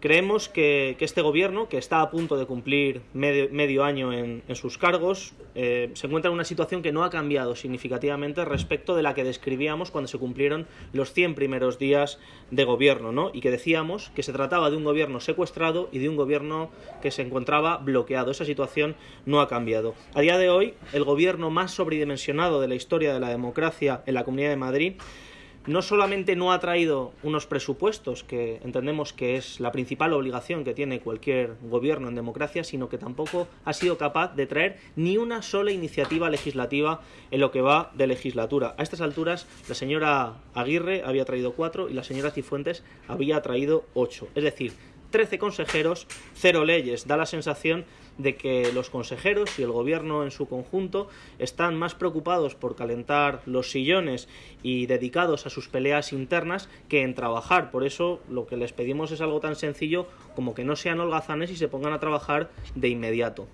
Creemos que, este gobierno, que está a punto de cumplir medio, año en, sus cargos, eh, se encuentra en una situación que no ha cambiado significativamente respecto de la que describíamos cuando se cumplieron los 100 primeros días de gobierno, ¿no? Y que decíamos que se trataba de un gobierno secuestrado y de un gobierno que se encontraba bloqueado. Esa situación no ha cambiado. A día de hoy, el gobierno más sobredimensionado de la historia de la democracia en la Comunidad de Madrid no solamente no ha traído unos presupuestos, que entendemos que es la principal obligación que tiene cualquier gobierno en democracia, sino que tampoco ha sido capaz de traer ni una sola iniciativa legislativa en lo que va de legislatura. A estas alturas, la señora Aguirre había traído cuatro y la señora Cifuentes había traído ocho. Es decir, 13 consejeros, cero leyes. Da la sensación de que los consejeros y el gobierno en su conjunto están más preocupados por calentar los sillones y dedicados a sus peleas internas que en trabajar. Por eso lo que les pedimos es algo tan sencillo como que no sean holgazanes y se pongan a trabajar de inmediato.